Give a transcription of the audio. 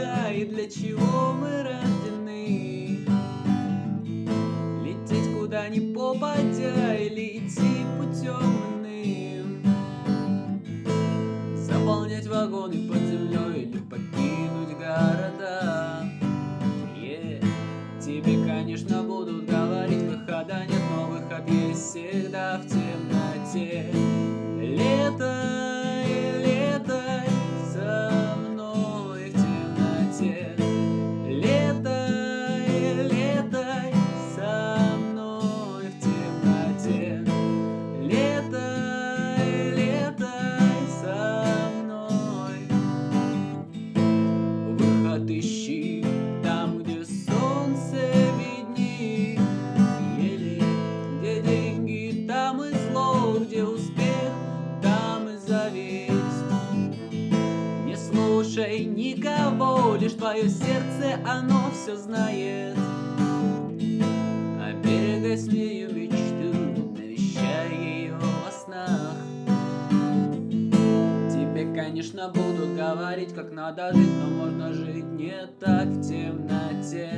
дорога и для чего мы рождены. Лететь куда ни попадя или идти путем иным. Заполнять вагоны под землей или покинуть города. Отыщи Там, где солнце видней. Ели, где деньги, там и зло Где успех, там и зависть. Не слушай никого, лишь твое сердце, оно все знает. А берегай конечно, будут говорить, как надо жить, но можно жить не так в темноте.